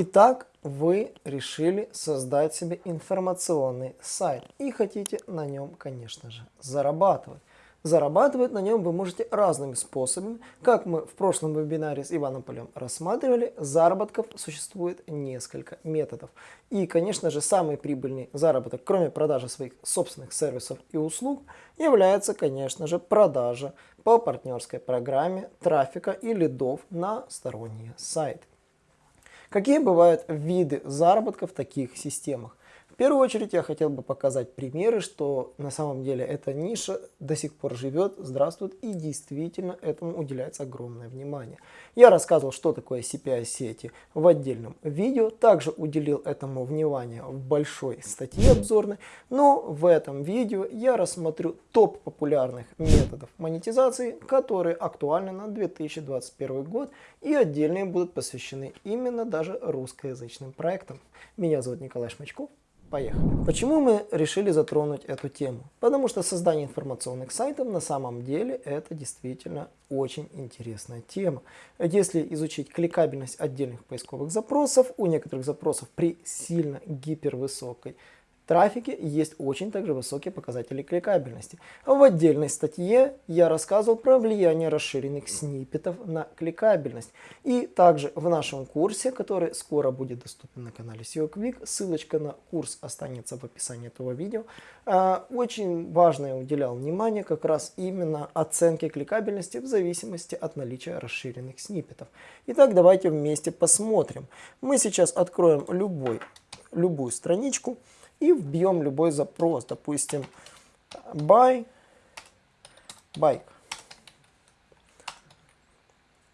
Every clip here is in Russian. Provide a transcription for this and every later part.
Итак, вы решили создать себе информационный сайт и хотите на нем, конечно же, зарабатывать. Зарабатывать на нем вы можете разными способами. Как мы в прошлом вебинаре с Иваном Полем рассматривали, заработков существует несколько методов. И, конечно же, самый прибыльный заработок, кроме продажи своих собственных сервисов и услуг, является, конечно же, продажа по партнерской программе трафика и лидов на сторонние сайты. Какие бывают виды заработка в таких системах? Первую очередь я хотел бы показать примеры, что на самом деле эта ниша до сих пор живет, здравствует и действительно этому уделяется огромное внимание. Я рассказывал, что такое CPI-сети в отдельном видео, также уделил этому внимание в большой статье обзорной, но в этом видео я рассмотрю топ популярных методов монетизации, которые актуальны на 2021 год и отдельные будут посвящены именно даже русскоязычным проектам. Меня зовут Николай Шмачков. Поехали. Почему мы решили затронуть эту тему? Потому что создание информационных сайтов на самом деле это действительно очень интересная тема. Если изучить кликабельность отдельных поисковых запросов, у некоторых запросов при сильно гипервысокой трафике есть очень также высокие показатели кликабельности. В отдельной статье я рассказывал про влияние расширенных сниппетов на кликабельность. И также в нашем курсе, который скоро будет доступен на канале SEO Quick, ссылочка на курс останется в описании этого видео, а, очень важное уделял внимание как раз именно оценке кликабельности в зависимости от наличия расширенных сниппетов. Итак, давайте вместе посмотрим. Мы сейчас откроем любой, любую страничку и вбьем любой запрос, допустим, buy bike.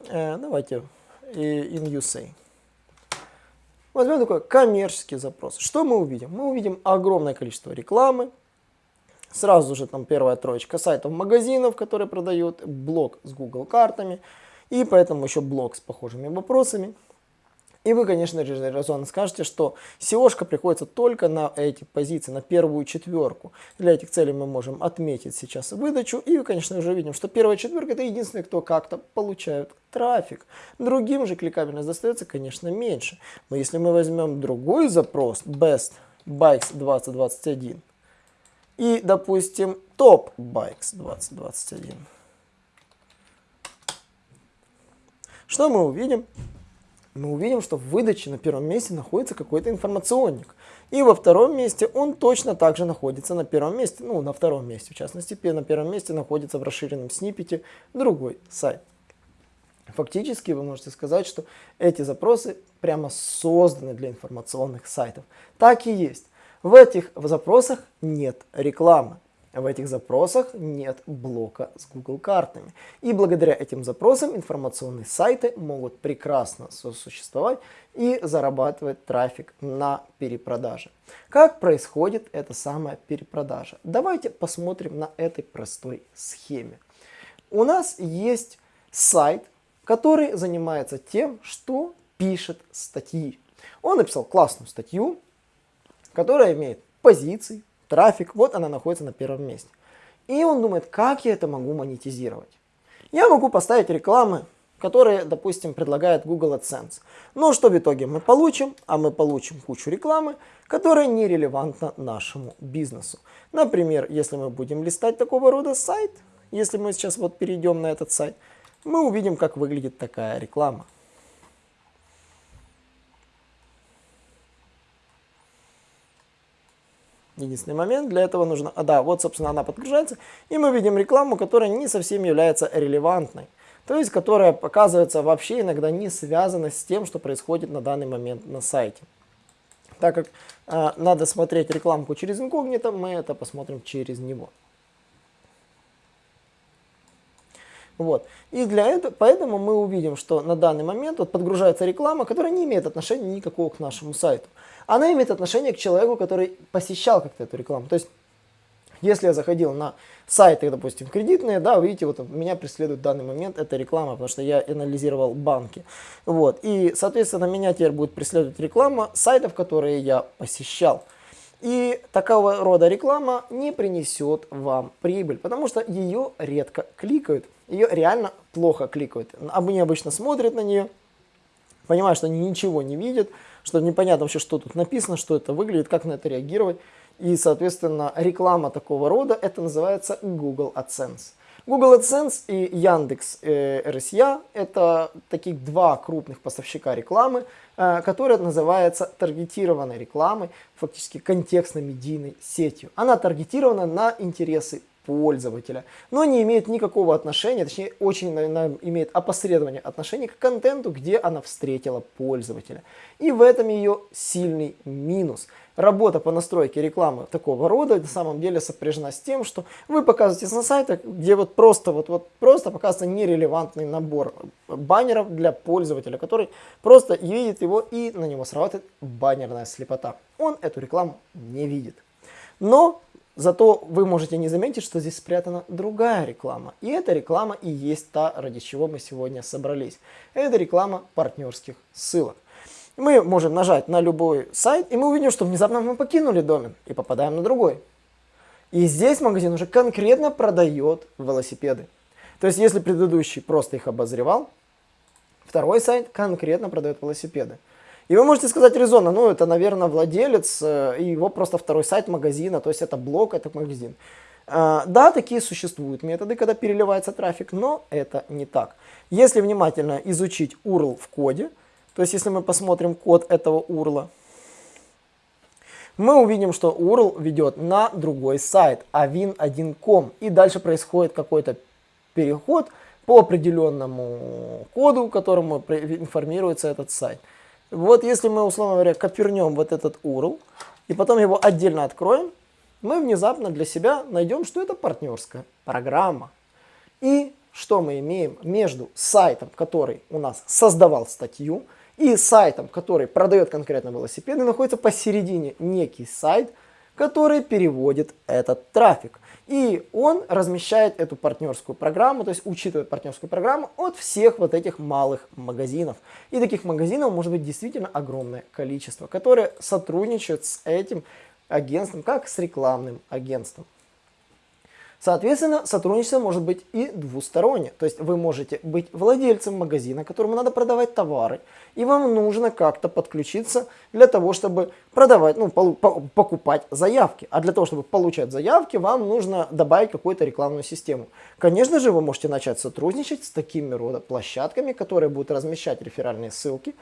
Э, давайте in USA. Возьмем такой коммерческий запрос. Что мы увидим? Мы увидим огромное количество рекламы. Сразу же там первая троечка сайтов магазинов, которые продают, блог с Google картами. И поэтому еще блог с похожими вопросами. И вы, конечно же, резонно скажете, что SEOшка приходится только на эти позиции, на первую четверку. Для этих целей мы можем отметить сейчас выдачу. И, конечно, уже видим, что первая четверка это единственный, кто как-то получает трафик. Другим же кликабельность достается, конечно, меньше. Но если мы возьмем другой запрос, Best Bikes 2021, и, допустим, Top Bikes 2021, что мы увидим? Мы увидим, что в выдаче на первом месте находится какой-то информационник. И во втором месте он точно также находится на первом месте, ну на втором месте в частности, на первом месте находится в расширенном сниппете другой сайт. Фактически вы можете сказать, что эти запросы прямо созданы для информационных сайтов. Так и есть. В этих запросах нет рекламы. В этих запросах нет блока с Google картами. И благодаря этим запросам информационные сайты могут прекрасно сосуществовать и зарабатывать трафик на перепродаже. Как происходит эта самая перепродажа? Давайте посмотрим на этой простой схеме. У нас есть сайт, который занимается тем, что пишет статьи. Он написал классную статью, которая имеет позиции, трафик, вот она находится на первом месте. И он думает, как я это могу монетизировать. Я могу поставить рекламы, которые, допустим, предлагает Google AdSense. Но что в итоге мы получим? А мы получим кучу рекламы, которая нерелевантна нашему бизнесу. Например, если мы будем листать такого рода сайт, если мы сейчас вот перейдем на этот сайт, мы увидим, как выглядит такая реклама. Единственный момент, для этого нужно... А, да, вот, собственно, она подгружается, и мы видим рекламу, которая не совсем является релевантной. То есть, которая показывается вообще иногда не связана с тем, что происходит на данный момент на сайте. Так как э, надо смотреть рекламку через инкогнито, мы это посмотрим через него. Вот. И для этого, поэтому мы увидим, что на данный момент вот подгружается реклама, которая не имеет отношения никакого к нашему сайту. Она имеет отношение к человеку, который посещал как-то эту рекламу. То есть, если я заходил на сайты, допустим, кредитные, да, вы видите, вот меня преследует в данный момент эта реклама, потому что я анализировал банки. Вот. И, соответственно, меня теперь будет преследовать реклама сайтов, которые я посещал. И такого рода реклама не принесет вам прибыль, потому что ее редко кликают. Ее реально плохо кликают. Они обычно смотрят на нее, понимают, что они ничего не видят, что непонятно вообще, что тут написано, что это выглядит, как на это реагировать. И, соответственно, реклама такого рода, это называется Google AdSense. Google AdSense и Яндекс э, RSA – это таких два крупных поставщика рекламы, э, которые называются таргетированной рекламой, фактически контекстно-медийной сетью. Она таргетирована на интересы пользователя, но не имеет никакого отношения, точнее очень наверное, имеет опосредование отношения к контенту, где она встретила пользователя. И в этом ее сильный минус. Работа по настройке рекламы такого рода на самом деле сопряжена с тем, что вы показываетесь на сайтах, где вот просто, вот, вот просто показывается нерелевантный набор баннеров для пользователя, который просто видит его и на него срабатывает баннерная слепота. Он эту рекламу не видит. Но Зато вы можете не заметить, что здесь спрятана другая реклама. И эта реклама и есть та, ради чего мы сегодня собрались. Это реклама партнерских ссылок. Мы можем нажать на любой сайт, и мы увидим, что внезапно мы покинули домен и попадаем на другой. И здесь магазин уже конкретно продает велосипеды. То есть, если предыдущий просто их обозревал, второй сайт конкретно продает велосипеды. И вы можете сказать резонно, ну это, наверное, владелец, э, и его просто второй сайт магазина, то есть это блог, это магазин. А, да, такие существуют методы, когда переливается трафик, но это не так. Если внимательно изучить URL в коде, то есть если мы посмотрим код этого URL, мы увидим, что URL ведет на другой сайт, avin1.com, и дальше происходит какой-то переход по определенному коду, которому информируется этот сайт. Вот если мы, условно говоря, копернем вот этот URL и потом его отдельно откроем, мы внезапно для себя найдем, что это партнерская программа. И что мы имеем между сайтом, который у нас создавал статью, и сайтом, который продает конкретно велосипеды, находится посередине некий сайт, который переводит этот трафик. И он размещает эту партнерскую программу, то есть учитывает партнерскую программу от всех вот этих малых магазинов. И таких магазинов может быть действительно огромное количество, которые сотрудничают с этим агентством, как с рекламным агентством. Соответственно, сотрудничество может быть и двустороннее. То есть вы можете быть владельцем магазина, которому надо продавать товары, и вам нужно как-то подключиться для того, чтобы продавать, ну, покупать заявки. А для того, чтобы получать заявки, вам нужно добавить какую-то рекламную систему. Конечно же, вы можете начать сотрудничать с такими рода площадками, которые будут размещать реферальные ссылки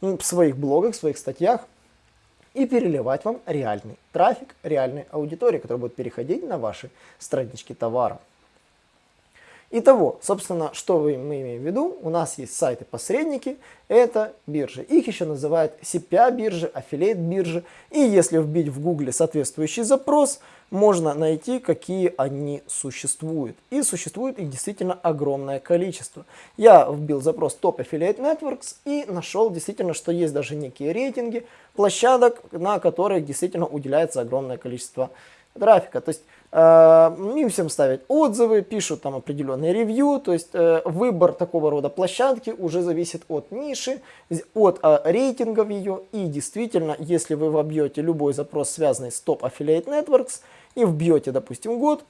в своих блогах, в своих статьях, и переливать вам реальный трафик, реальной аудитории, которая будет переходить на ваши странички товара. Итого, собственно, что мы имеем в виду? У нас есть сайты-посредники, это биржи. Их еще называют CPA-биржи, аффилейт-биржи. И если вбить в гугле соответствующий запрос, можно найти, какие они существуют. И существует их действительно огромное количество. Я вбил запрос Top Affiliate Networks и нашел действительно, что есть даже некие рейтинги площадок, на которых действительно уделяется огромное количество трафика. То есть им всем ставят отзывы, пишут там определенные ревью, то есть э, выбор такого рода площадки уже зависит от ниши, от э, рейтингов ее, и действительно, если вы вобьете любой запрос, связанный с Top Affiliate Networks, и вбьете, допустим, год,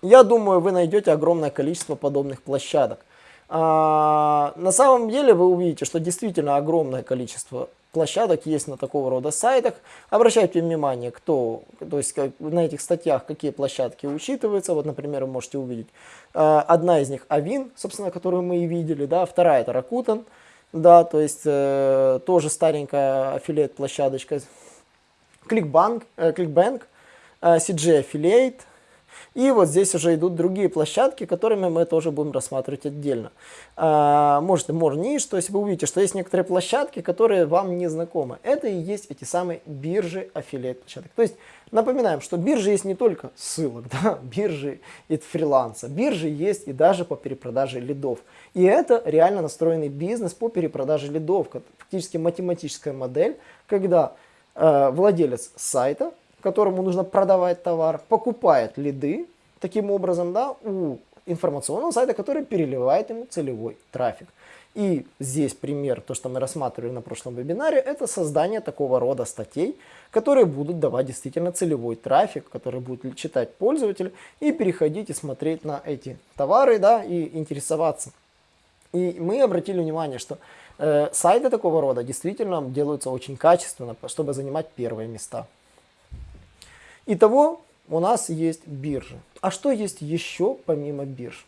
я думаю, вы найдете огромное количество подобных площадок. А, на самом деле вы увидите, что действительно огромное количество площадок есть на такого рода сайтах. Обращайте внимание, кто, то есть как, на этих статьях какие площадки учитываются. Вот, например, вы можете увидеть. Э, одна из них Авин, собственно, которую мы и видели, да, вторая это Rakuten, да, то есть э, тоже старенькая аффилиат площадочка. Clickbank, э, э, CG Affiliate, и вот здесь уже идут другие площадки, которыми мы тоже будем рассматривать отдельно. А, может, more niche, то есть вы увидите, что есть некоторые площадки, которые вам не знакомы. Это и есть эти самые биржи аффилиат площадок. То есть напоминаем, что биржи есть не только ссылок, да, биржи и фриланса. Биржи есть и даже по перепродаже лидов. И это реально настроенный бизнес по перепродаже лидов. Фактически математическая модель, когда э, владелец сайта которому нужно продавать товар, покупает лиды, таким образом, да, у информационного сайта, который переливает ему целевой трафик. И здесь пример, то, что мы рассматривали на прошлом вебинаре, это создание такого рода статей, которые будут давать действительно целевой трафик, который будет читать пользователь и переходить и смотреть на эти товары, да, и интересоваться. И мы обратили внимание, что э, сайты такого рода действительно делаются очень качественно, чтобы занимать первые места. Итого у нас есть биржи. А что есть еще помимо бирж?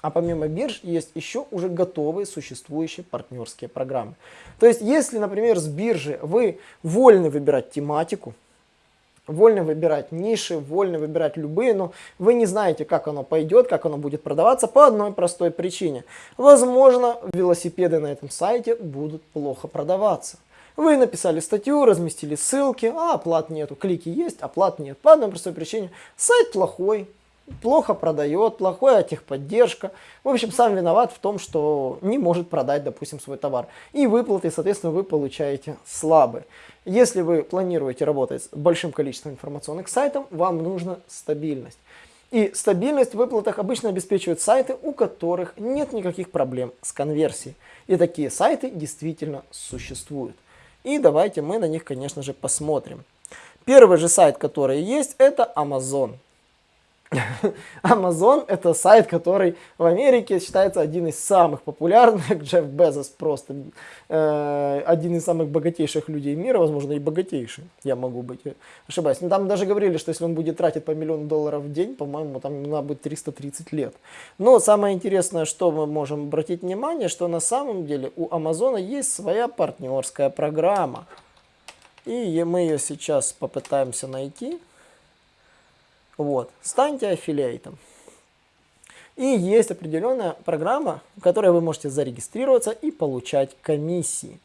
А помимо бирж есть еще уже готовые существующие партнерские программы. То есть, если, например, с биржи вы вольны выбирать тематику, вольны выбирать ниши, вольны выбирать любые, но вы не знаете, как оно пойдет, как оно будет продаваться по одной простой причине. Возможно, велосипеды на этом сайте будут плохо продаваться. Вы написали статью, разместили ссылки, а оплат нету, клики есть, оплат нет. По одной простой причине. Сайт плохой, плохо продает, плохая техподдержка. В общем, сам виноват в том, что не может продать, допустим, свой товар. И выплаты, соответственно, вы получаете слабые. Если вы планируете работать с большим количеством информационных сайтов, вам нужна стабильность. И стабильность в выплатах обычно обеспечивают сайты, у которых нет никаких проблем с конверсией. И такие сайты действительно существуют. И давайте мы на них, конечно же, посмотрим. Первый же сайт, который есть, это Amazon. Amazon это сайт, который в Америке считается один из самых популярных. Джефф Безос просто э, один из самых богатейших людей мира, возможно и богатейший. Я могу быть э, ошибаюсь. Но там даже говорили, что если он будет тратить по миллиону долларов в день, по-моему, там надо будет 330 лет. Но самое интересное, что мы можем обратить внимание, что на самом деле у Амазона есть своя партнерская программа. И мы ее сейчас попытаемся найти. Вот. Станьте аффилиатом. И есть определенная программа, в которой вы можете зарегистрироваться и получать комиссии.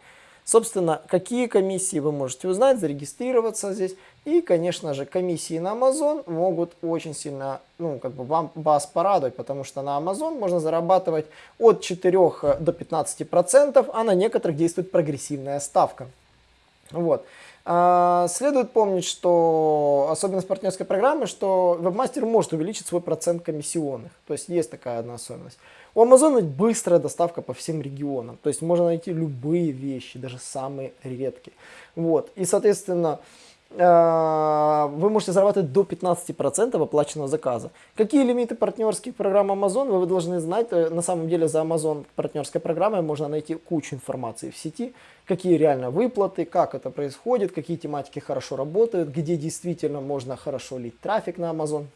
Собственно, какие комиссии вы можете узнать, зарегистрироваться здесь. И, конечно же, комиссии на Amazon могут очень сильно, ну, как бы вам, вас порадовать, потому что на Amazon можно зарабатывать от 4 до 15%, а на некоторых действует прогрессивная ставка. Вот. А, следует помнить, что особенность партнерской программы, что вебмастер может увеличить свой процент комиссионных. То есть есть такая одна особенность. У Amazon быстрая доставка по всем регионам. То есть можно найти любые вещи, даже самые редкие. Вот. И, соответственно, вы можете зарабатывать до 15% оплаченного заказа. Какие лимиты партнерских программ Amazon, вы должны знать. Э, на самом деле за Amazon партнерской программой можно найти кучу информации в сети, какие реально выплаты, как это происходит, какие тематики хорошо работают, где действительно можно хорошо лить трафик на Amazon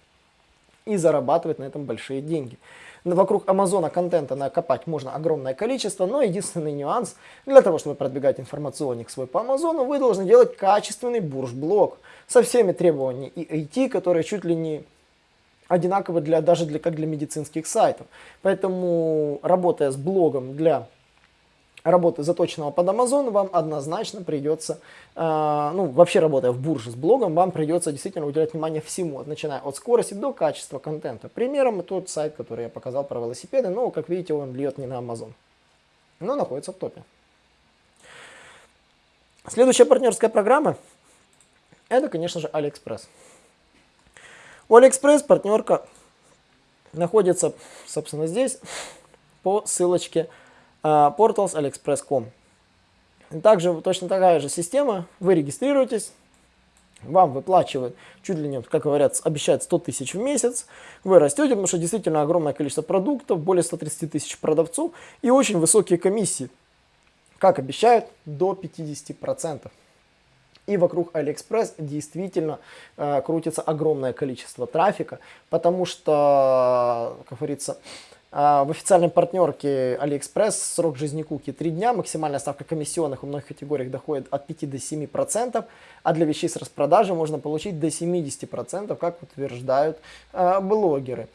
и зарабатывать на этом большие деньги. Вокруг Амазона контента накопать можно огромное количество, но единственный нюанс, для того, чтобы продвигать информационник свой по Амазону, вы должны делать качественный бурж-блок со всеми требованиями и IT, которые чуть ли не одинаковы для, даже для, как для медицинских сайтов. Поэтому, работая с блогом для работы заточенного под Amazon, вам однозначно придется, э, ну вообще работая в бурже с блогом, вам придется действительно уделять внимание всему, начиная от скорости до качества контента. Примером тот сайт, который я показал про велосипеды, но как видите он льет не на Amazon, но находится в топе. Следующая партнерская программа, это конечно же AliExpress. У AliExpress партнерка находится, собственно, здесь по ссылочке portals aliexpress.com. Также точно такая же система, вы регистрируетесь, вам выплачивают чуть ли не, как говорят, обещают 100 тысяч в месяц, вы растете, потому что действительно огромное количество продуктов, более 130 тысяч продавцов и очень высокие комиссии, как обещают, до 50%. И вокруг AliExpress действительно э, крутится огромное количество трафика, потому что, как говорится, а, в официальной партнерке AliExpress срок жизни куки 3 дня, максимальная ставка комиссионных в многих категориях доходит от 5 до 7%, а для вещей с распродажи можно получить до 70%, как утверждают э, блогеры.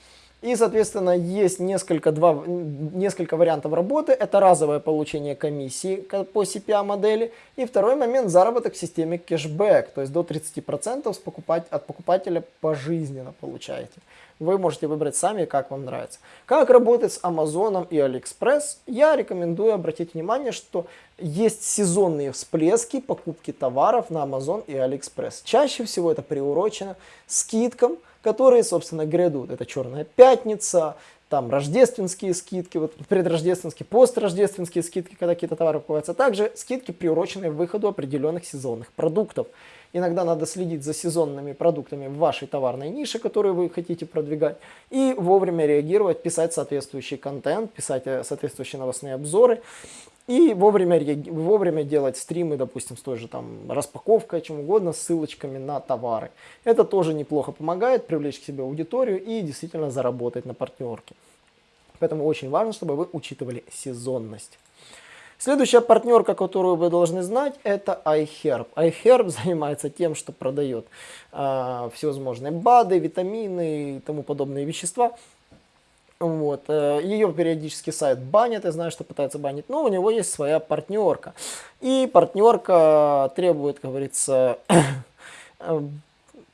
И, соответственно, есть несколько, два, несколько вариантов работы. Это разовое получение комиссии по CPA модели. И второй момент – заработок в системе кэшбэк. То есть до 30% с покупать, от покупателя пожизненно получаете. Вы можете выбрать сами, как вам нравится. Как работать с Amazon и AliExpress? Я рекомендую обратить внимание, что есть сезонные всплески покупки товаров на Amazon и AliExpress. Чаще всего это приурочено скидкам, которые, собственно, грядут. Это Черная Пятница, там рождественские скидки, вот предрождественские, построждественские скидки, когда какие-то товары покупаются, а также скидки, приуроченные к выходу определенных сезонных продуктов. Иногда надо следить за сезонными продуктами в вашей товарной нише, которую вы хотите продвигать, и вовремя реагировать, писать соответствующий контент, писать э, соответствующие новостные обзоры. И вовремя, вовремя делать стримы, допустим, с той же там распаковкой, чем угодно, ссылочками на товары. Это тоже неплохо помогает привлечь к себе аудиторию и действительно заработать на партнерке. Поэтому очень важно, чтобы вы учитывали сезонность. Следующая партнерка, которую вы должны знать, это iHerb. iHerb занимается тем, что продает э, всевозможные БАДы, витамины и тому подобные вещества. Вот. Э, Ее периодически сайт банят, я знаю, что пытается банить, но у него есть своя партнерка. И партнерка требует, как говорится, э,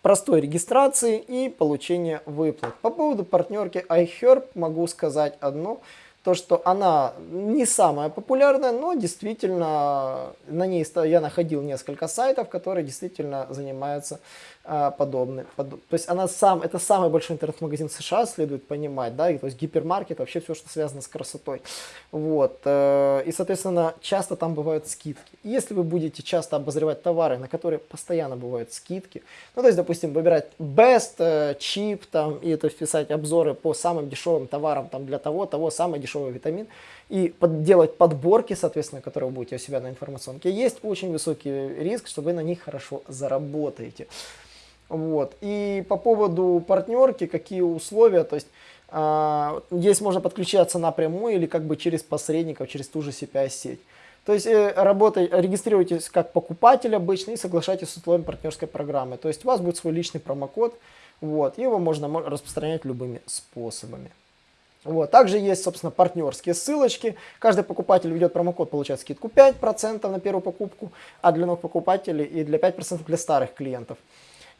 простой регистрации и получения выплат. По поводу партнерки iHerb могу сказать одно – то, что она не самая популярная, но действительно на ней я находил несколько сайтов, которые действительно занимаются а, подобной. Под, то есть она сам, это самый большой интернет-магазин США, следует понимать, да, и, то есть гипермаркет, вообще все, что связано с красотой. Вот, э, и, соответственно, часто там бывают скидки. И если вы будете часто обозревать товары, на которые постоянно бывают скидки, ну, то есть, допустим, выбирать best, э, cheap, там, и то есть писать обзоры по самым дешевым товарам, там, для того, того, самый дешевый витамин, и под, делать подборки, соответственно, которые вы будете у себя на информационке, есть очень высокий риск, что вы на них хорошо заработаете. Вот. И по поводу партнерки, какие условия, то есть э, здесь можно подключаться напрямую или как бы через посредников, через ту же CPI-сеть. То есть э, работай, регистрируйтесь как покупатель обычно и соглашайтесь с условиями партнерской программы. То есть у вас будет свой личный промокод, вот, его можно распространять любыми способами. Вот. Также есть, собственно, партнерские ссылочки. Каждый покупатель ведет промокод, получает скидку 5% на первую покупку, а для новых покупателей и для 5% для старых клиентов.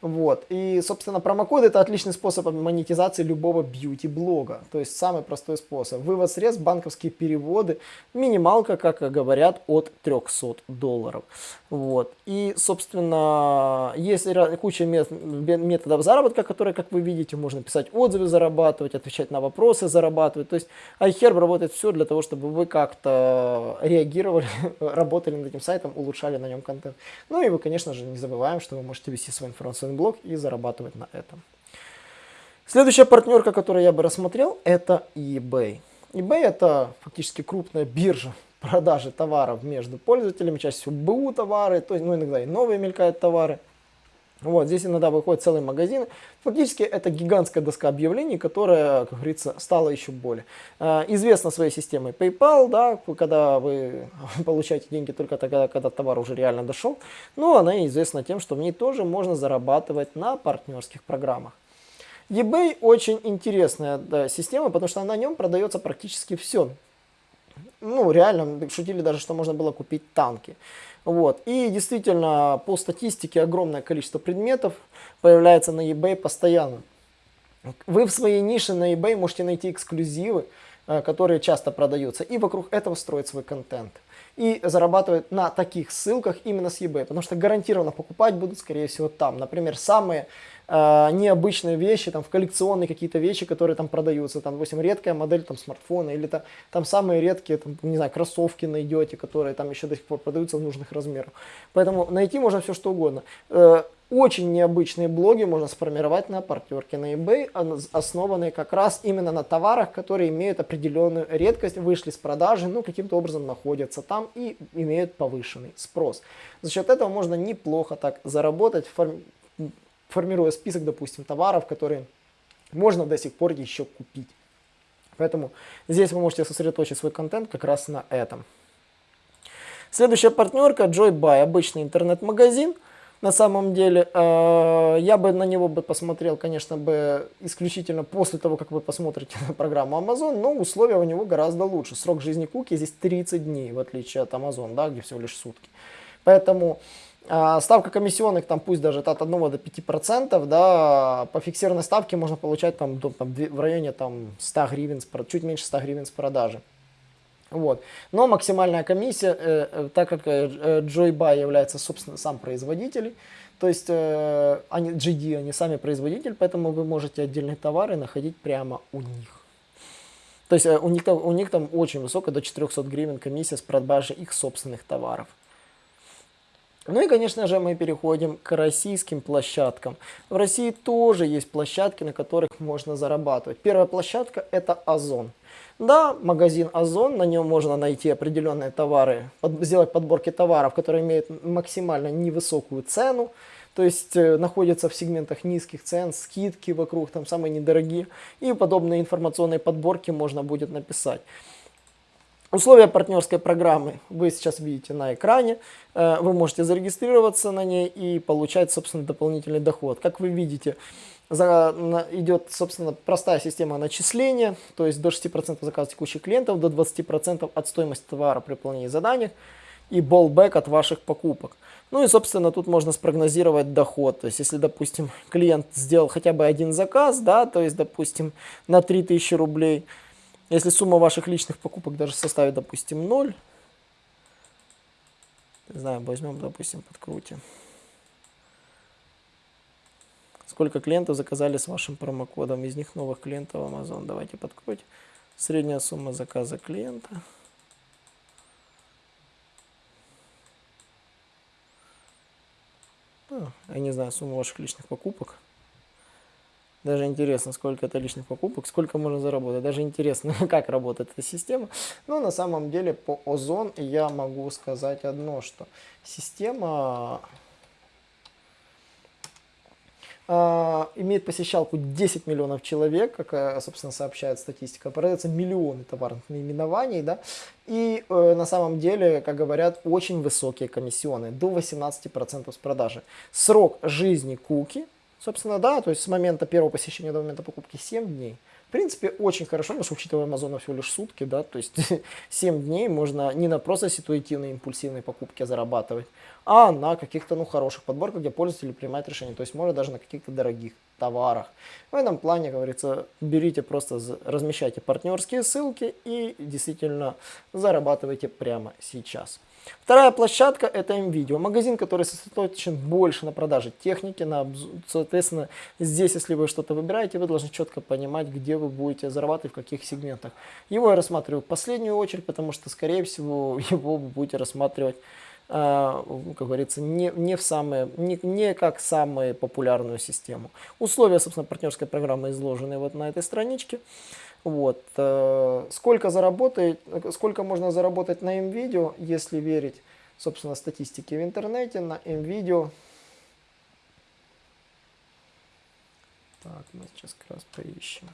Вот. И, собственно, промокод это отличный способ монетизации любого бьюти-блога. То есть самый простой способ. Вывод средств, банковские переводы, минималка, как говорят, от 300 долларов. Вот. И, собственно, есть куча методов заработка, которые, как вы видите, можно писать отзывы, зарабатывать, отвечать на вопросы, зарабатывать. То есть iHerb работает все для того, чтобы вы как-то реагировали, работали над этим сайтом, улучшали на нем контент. Ну и вы, конечно же, не забываем, что вы можете вести свой информационный блок и зарабатывать на этом. Следующая партнерка, которую я бы рассмотрел, это eBay. eBay это фактически крупная биржа продажи товаров между пользователями, чаще всего БУ товары, то есть, ну, иногда и новые мелькают товары. Вот, здесь иногда выходит целый магазин. Фактически это гигантская доска объявлений, которая, как говорится, стала еще более. Э, известна своей системой PayPal, да, когда вы получаете деньги только тогда, когда товар уже реально дошел. Но она известна тем, что в ней тоже можно зарабатывать на партнерских программах. eBay очень интересная да, система, потому что на нем продается практически все. Ну, реально, шутили даже, что можно было купить танки. Вот. И действительно, по статистике, огромное количество предметов появляется на eBay постоянно. Вы в своей нише на eBay можете найти эксклюзивы, э, которые часто продаются, и вокруг этого строить свой контент. И зарабатывать на таких ссылках именно с eBay, потому что гарантированно покупать будут, скорее всего, там. Например, самые э, необычные вещи, там, в коллекционные какие-то вещи, которые там продаются, там, допустим, редкая модель там, смартфона, или там, там самые редкие, там, не знаю, кроссовки найдете, которые там еще до сих пор продаются в нужных размерах. Поэтому найти можно все что угодно. Э, очень необычные блоги можно сформировать на партнерке на eBay, основанные как раз именно на товарах, которые имеют определенную редкость, вышли с продажи, ну каким-то образом находятся там и имеют повышенный спрос. За счет этого можно неплохо так заработать, формируя список, допустим, товаров, которые можно до сих пор еще купить. Поэтому здесь вы можете сосредоточить свой контент как раз на этом. Следующая партнерка JoyBuy, обычный интернет-магазин. На самом деле, э, я бы на него бы посмотрел, конечно, бы исключительно после того, как вы посмотрите программу Amazon, но условия у него гораздо лучше. Срок жизни куки здесь 30 дней, в отличие от Amazon, да, где всего лишь сутки. Поэтому а, ставка комиссионных, там пусть даже от 1 до 5%, да, по фиксированной ставке можно получать там, до, там, в районе там, 100 гривен, чуть меньше 100 гривен с продажи. Вот. Но максимальная комиссия, э, э, так как э, э Joybuy является, собственно, сам производитель, то есть э, они, GD, они сами производитель, поэтому вы можете отдельные товары находить прямо у них. То есть э, у, них там, у них там очень высокая, до 400 гривен комиссия с продажи их собственных товаров. Ну и, конечно же, мы переходим к российским площадкам. В России тоже есть площадки, на которых можно зарабатывать. Первая площадка – это Озон. Да, магазин Озон, на нем можно найти определенные товары, под, сделать подборки товаров, которые имеют максимально невысокую цену, то есть э, находятся в сегментах низких цен, скидки вокруг, там самые недорогие, и подобные информационные подборки можно будет написать. Условия партнерской программы вы сейчас видите на экране. Э, вы можете зарегистрироваться на ней и получать, собственно, дополнительный доход. Как вы видите, идет, собственно, простая система начисления, то есть до 6% заказа текущих клиентов, до 20% от стоимости товара при выполнении заданий и болбэк от ваших покупок. Ну и, собственно, тут можно спрогнозировать доход. То есть, если, допустим, клиент сделал хотя бы один заказ, да, то есть, допустим, на 3000 рублей, если сумма ваших личных покупок даже составит, допустим, 0, не знаю, возьмем, допустим, подкрутим. Сколько клиентов заказали с вашим промокодом? Из них новых клиентов Amazon. Давайте подкрутим. Средняя сумма заказа клиента. Ну, я не знаю, сумму ваших личных покупок. Даже интересно, сколько это личных покупок, сколько можно заработать. Даже интересно, как работает эта система. Но на самом деле по Озон я могу сказать одно, что система а, имеет посещалку 10 миллионов человек, как, э, собственно, сообщает статистика, продается миллионы товарных наименований, да, и э, на самом деле, как говорят, очень высокие комиссионные, до 18% с продажи. Срок жизни куки, собственно, да, то есть с момента первого посещения до момента покупки 7 дней – принципе, очень хорошо, потому что, учитывая Амазона всего лишь сутки, да, то есть 7 дней можно не на просто ситуативные импульсивные покупки зарабатывать, а на каких-то, ну, хороших подборках, где пользователь принимает решение. То есть можно даже на каких-то дорогих товарах. В этом плане, говорится, берите просто, размещайте партнерские ссылки и действительно зарабатывайте прямо сейчас. Вторая площадка это MVideo, магазин, который сосредоточен больше на продаже техники, на, соответственно, здесь, если вы что-то выбираете, вы должны четко понимать, где вы будете зарабатывать, в каких сегментах. Его я рассматриваю в последнюю очередь, потому что, скорее всего, его вы будете рассматривать а, как говорится, не, не, в самые, не, не как самую популярную систему. Условия, собственно, партнерской программы изложены вот на этой страничке. Вот. Э, сколько, заработает, сколько можно заработать на МВидео, если верить, собственно, статистике в интернете, на МВидео. Так, мы сейчас как раз поищем.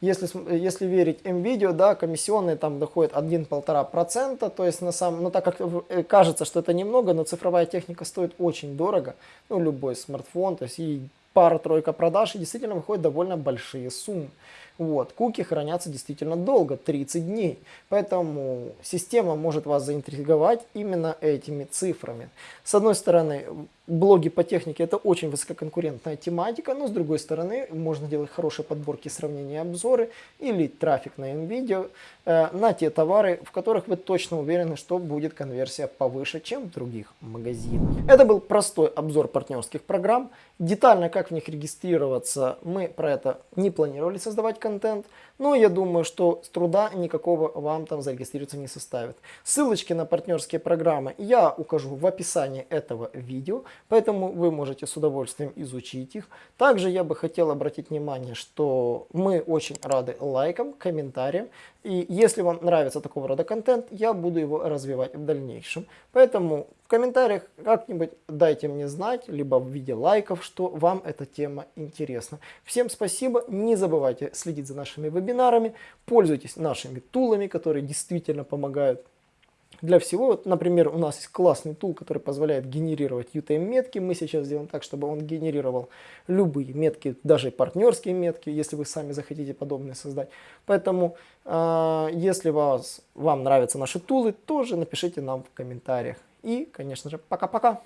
Если, если верить МВидео, да, комиссионные там доходят 1-1,5%, то есть на самом, ну так как э, кажется, что это немного, но цифровая техника стоит очень дорого, ну любой смартфон, то есть и пара-тройка продаж, и действительно выходят довольно большие суммы. Вот. Куки хранятся действительно долго, 30 дней. Поэтому система может вас заинтриговать именно этими цифрами. С одной стороны, блоги по технике это очень высококонкурентная тематика, но с другой стороны, можно делать хорошие подборки, сравнения, обзоры или трафик на NVIDIA э, на те товары, в которых вы точно уверены, что будет конверсия повыше, чем в других магазинах. Это был простой обзор партнерских программ. Детально, как в них регистрироваться, мы про это не планировали создавать контент, но я думаю, что с труда никакого вам там зарегистрироваться не составит. Ссылочки на партнерские программы я укажу в описании этого видео, поэтому вы можете с удовольствием изучить их. Также я бы хотел обратить внимание, что мы очень рады лайкам, комментариям. И если вам нравится такого рода контент, я буду его развивать в дальнейшем. Поэтому в комментариях как-нибудь дайте мне знать, либо в виде лайков, что вам эта тема интересна. Всем спасибо, не забывайте следить за нашими вебинарами, пользуйтесь нашими тулами, которые действительно помогают для всего. Вот, например, у нас есть классный тул, который позволяет генерировать UTM-метки. Мы сейчас сделаем так, чтобы он генерировал любые метки, даже партнерские метки, если вы сами захотите подобные создать. Поэтому, э, если вас, вам нравятся наши тулы, тоже напишите нам в комментариях. И, конечно же, пока-пока!